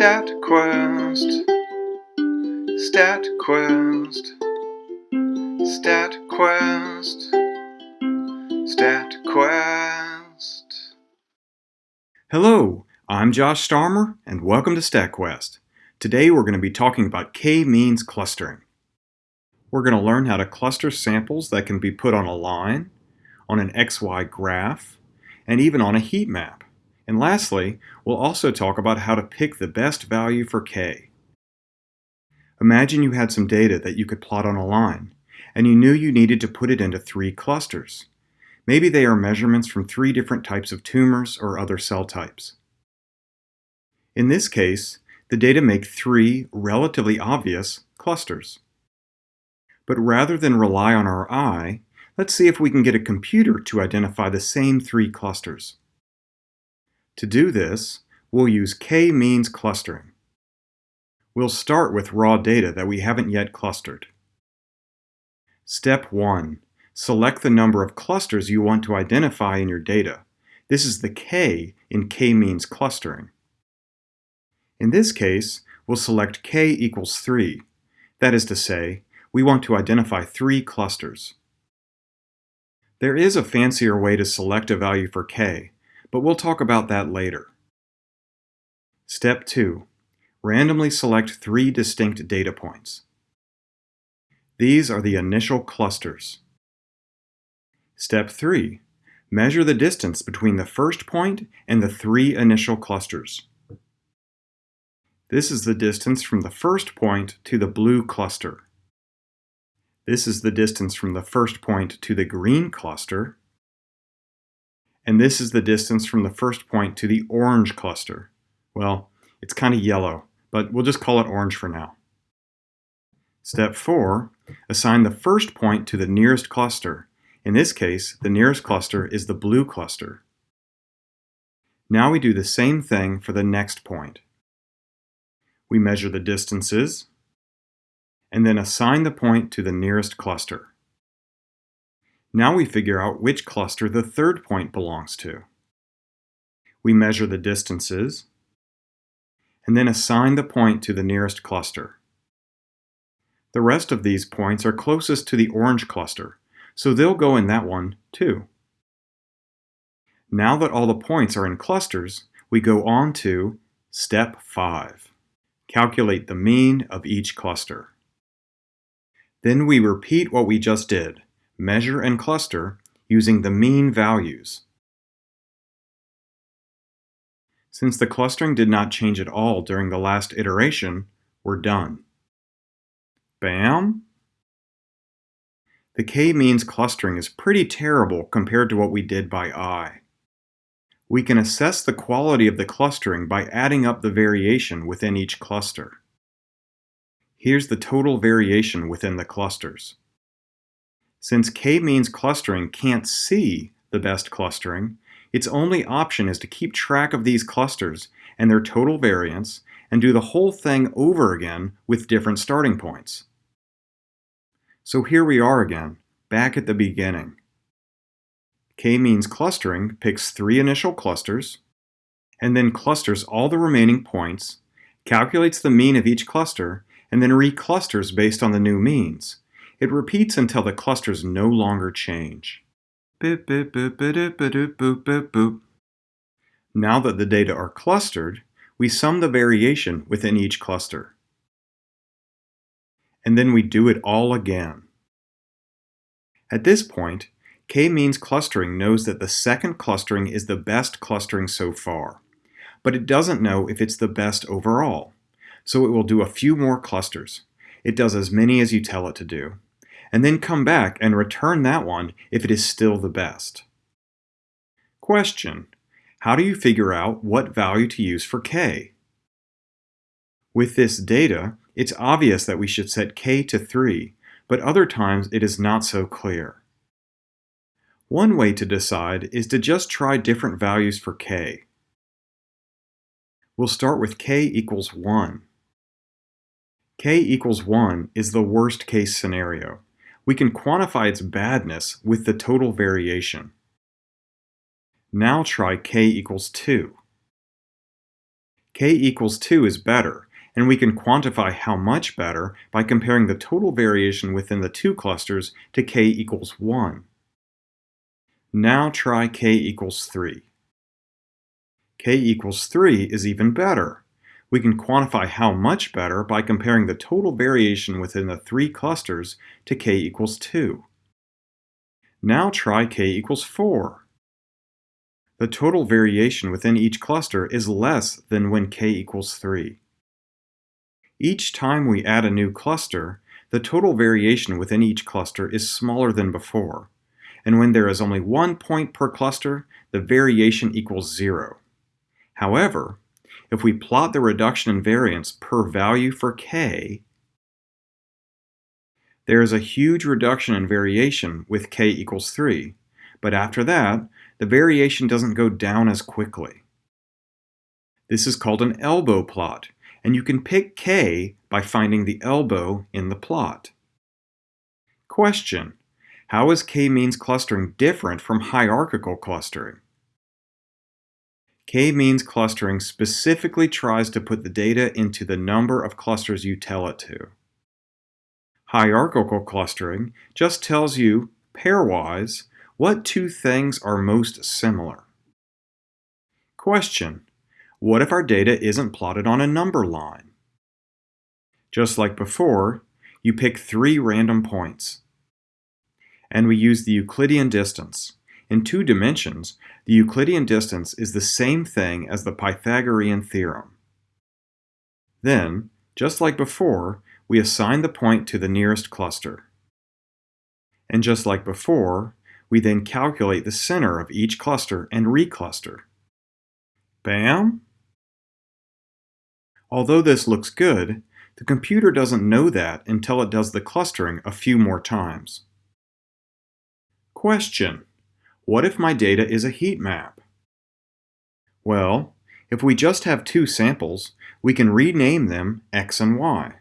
StatQuest. StatQuest. StatQuest. StatQuest. Hello, I'm Josh Starmer, and welcome to StatQuest. Today we're going to be talking about k-means clustering. We're going to learn how to cluster samples that can be put on a line, on an XY graph, and even on a heat map. And lastly, we'll also talk about how to pick the best value for k. Imagine you had some data that you could plot on a line, and you knew you needed to put it into three clusters. Maybe they are measurements from three different types of tumors or other cell types. In this case, the data make three relatively obvious clusters. But rather than rely on our eye, let's see if we can get a computer to identify the same three clusters. To do this, we'll use k-means clustering. We'll start with raw data that we haven't yet clustered. Step 1. Select the number of clusters you want to identify in your data. This is the k in k-means clustering. In this case, we'll select k equals 3. That is to say, we want to identify three clusters. There is a fancier way to select a value for k, but we'll talk about that later. Step 2. Randomly select three distinct data points. These are the initial clusters. Step 3. Measure the distance between the first point and the three initial clusters. This is the distance from the first point to the blue cluster. This is the distance from the first point to the green cluster and this is the distance from the first point to the orange cluster. Well, it's kind of yellow, but we'll just call it orange for now. Step 4. Assign the first point to the nearest cluster. In this case, the nearest cluster is the blue cluster. Now we do the same thing for the next point. We measure the distances, and then assign the point to the nearest cluster. Now we figure out which cluster the third point belongs to. We measure the distances, and then assign the point to the nearest cluster. The rest of these points are closest to the orange cluster, so they'll go in that one too. Now that all the points are in clusters, we go on to Step 5. Calculate the mean of each cluster. Then we repeat what we just did, measure and cluster using the mean values. Since the clustering did not change at all during the last iteration, we're done. Bam! The k-means clustering is pretty terrible compared to what we did by eye. We can assess the quality of the clustering by adding up the variation within each cluster. Here's the total variation within the clusters. Since k-means clustering can't see the best clustering, its only option is to keep track of these clusters and their total variance and do the whole thing over again with different starting points. So here we are again, back at the beginning. K-means clustering picks three initial clusters, and then clusters all the remaining points, calculates the mean of each cluster, and then reclusters based on the new means. It repeats until the clusters no longer change. Now that the data are clustered, we sum the variation within each cluster. And then we do it all again. At this point, k-means clustering knows that the second clustering is the best clustering so far, but it doesn't know if it's the best overall, so it will do a few more clusters. It does as many as you tell it to do and then come back and return that one if it is still the best. Question. How do you figure out what value to use for k? With this data, it's obvious that we should set k to 3, but other times it is not so clear. One way to decide is to just try different values for k. We'll start with k equals 1. k equals 1 is the worst case scenario we can quantify its badness with the total variation. Now try k equals 2. k equals 2 is better, and we can quantify how much better by comparing the total variation within the two clusters to k equals 1. Now try k equals 3. k equals 3 is even better. We can quantify how much better by comparing the total variation within the three clusters to k equals 2. Now try k equals 4. The total variation within each cluster is less than when k equals 3. Each time we add a new cluster, the total variation within each cluster is smaller than before and when there is only one point per cluster, the variation equals zero. However, if we plot the reduction in variance per value for k, there is a huge reduction in variation with k equals 3, but after that, the variation doesn't go down as quickly. This is called an elbow plot, and you can pick k by finding the elbow in the plot. Question. How is k-means clustering different from hierarchical clustering? K-means clustering specifically tries to put the data into the number of clusters you tell it to. Hierarchical clustering just tells you, pairwise, what two things are most similar. Question. What if our data isn't plotted on a number line? Just like before, you pick three random points and we use the Euclidean distance. In two dimensions, the Euclidean distance is the same thing as the Pythagorean theorem. Then, just like before, we assign the point to the nearest cluster. And just like before, we then calculate the center of each cluster and recluster. Bam! Although this looks good, the computer doesn't know that until it does the clustering a few more times. Question. What if my data is a heat map? Well, if we just have two samples, we can rename them x and y.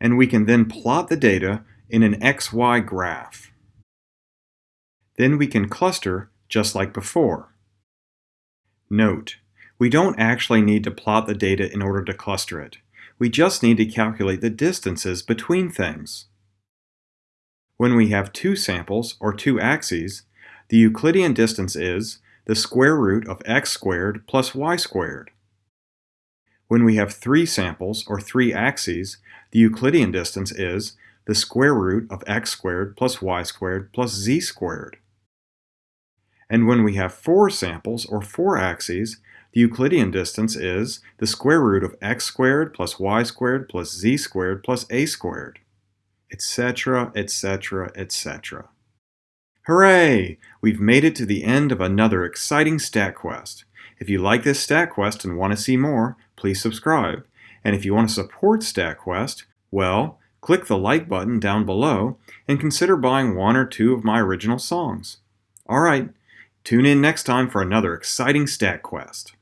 And we can then plot the data in an xy graph. Then we can cluster just like before. Note, we don't actually need to plot the data in order to cluster it. We just need to calculate the distances between things. When we have two samples, or two axes, the Euclidean distance is the square root of x squared plus y squared. When we have three samples, or three axes, the Euclidean distance is the square root of x squared plus y squared plus z squared. And when we have four samples, or four axes, the Euclidean distance is the square root of x squared plus y squared plus z squared plus a squared etc., etc., etc. Hooray! We've made it to the end of another exciting StatQuest. If you like this StatQuest and want to see more, please subscribe. And if you want to support StatQuest, well, click the like button down below and consider buying one or two of my original songs. Alright, tune in next time for another exciting StatQuest.